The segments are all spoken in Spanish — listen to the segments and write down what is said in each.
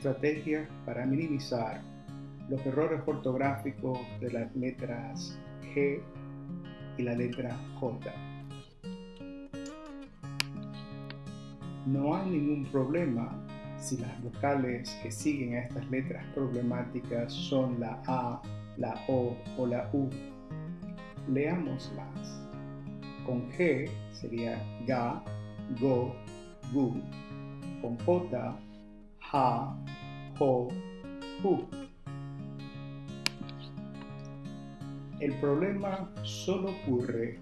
estrategias para minimizar los errores ortográficos de las letras G y la letra J. No hay ningún problema si las vocales que siguen a estas letras problemáticas son la A, la O o la U. Leámoslas. Con G sería ga, go, gu. Ja, jo. El problema solo ocurre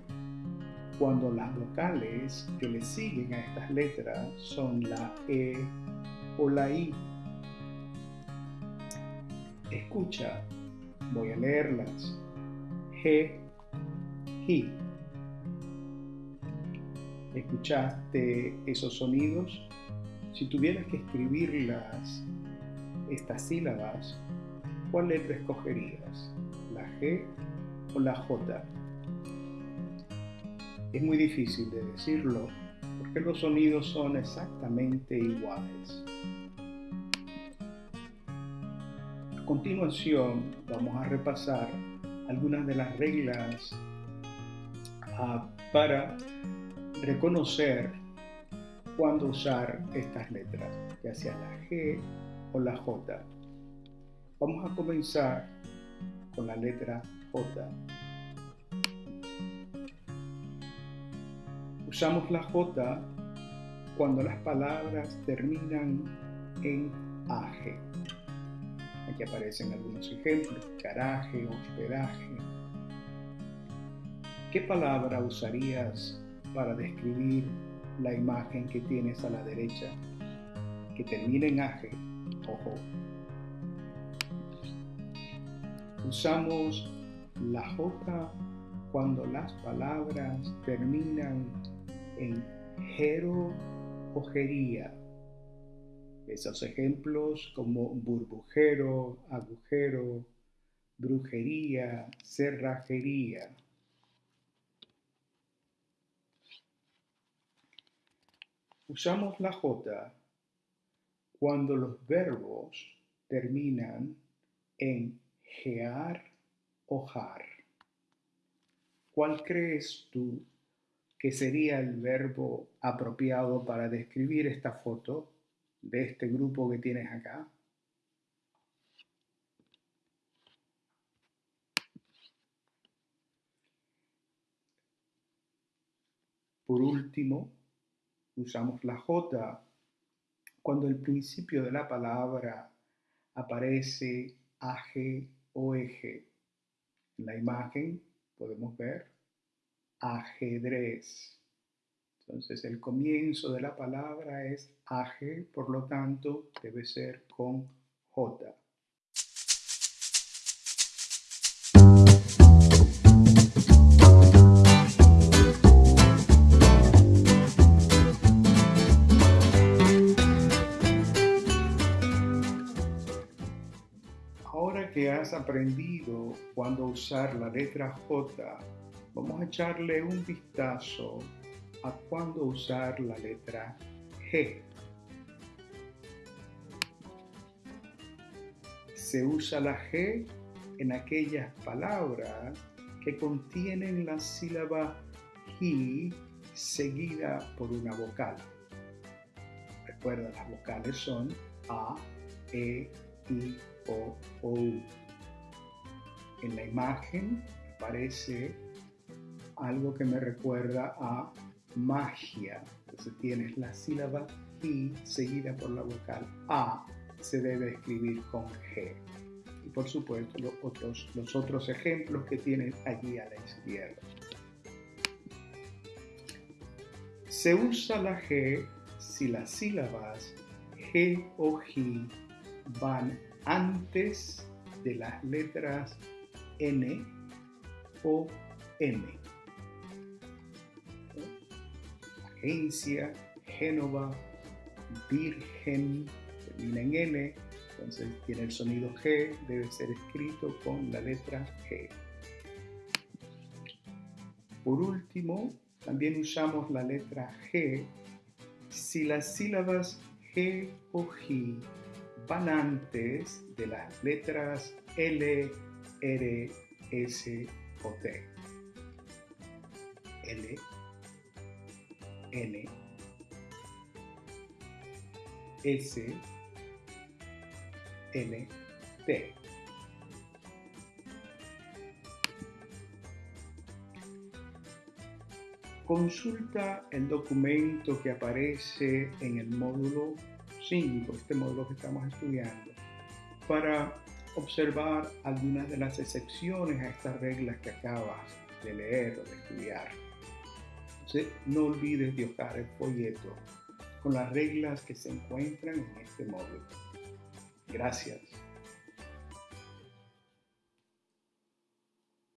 cuando las vocales que le siguen a estas letras son la E o la I. Escucha, voy a leerlas. G, G. ¿Escuchaste esos sonidos? Si tuvieras que escribirlas, estas sílabas, ¿cuál letra escogerías? ¿La G o la J? Es muy difícil de decirlo porque los sonidos son exactamente iguales. A continuación vamos a repasar algunas de las reglas uh, para reconocer cuándo usar estas letras, ya sea la G o la J. Vamos a comenzar con la letra J. Usamos la J cuando las palabras terminan en AG. Aquí aparecen algunos ejemplos, garaje, hospedaje. ¿Qué palabra usarías para describir la imagen que tienes a la derecha que termina en AG? Ojo. Usamos la J cuando las palabras terminan en jero ojería. Esos ejemplos como burbujero, agujero, brujería, cerrajería. Usamos la J cuando los verbos terminan en gear o jar. ¿Cuál crees tú que sería el verbo apropiado para describir esta foto de este grupo que tienes acá? Por último, usamos la J cuando el principio de la palabra aparece AG o eje. En la imagen podemos ver ajedrez. Entonces el comienzo de la palabra es aje, por lo tanto debe ser con J. Ahora que has aprendido cuándo usar la letra J vamos a echarle un vistazo a cuándo usar la letra G. Se usa la G en aquellas palabras que contienen la sílaba G seguida por una vocal. Recuerda, las vocales son A, E, I, O, O. En la imagen aparece algo que me recuerda a magia. Entonces tienes la sílaba I seguida por la vocal A. Se debe escribir con G. Y por supuesto los otros, los otros ejemplos que tienes allí a la izquierda. Se usa la G si las sílabas G o G van antes de las letras N o M. agencia, Génova, Virgen, termina en N, entonces tiene el sonido G, debe ser escrito con la letra G. Por último, también usamos la letra G si las sílabas G o G van de las letras L, R, S o T. L, N, S, N, T. Consulta el documento que aparece en el módulo 5, este módulo que estamos estudiando, para observar algunas de las excepciones a estas reglas que acabas de leer o de estudiar. Entonces, no olvides de el folleto con las reglas que se encuentran en este módulo. Gracias.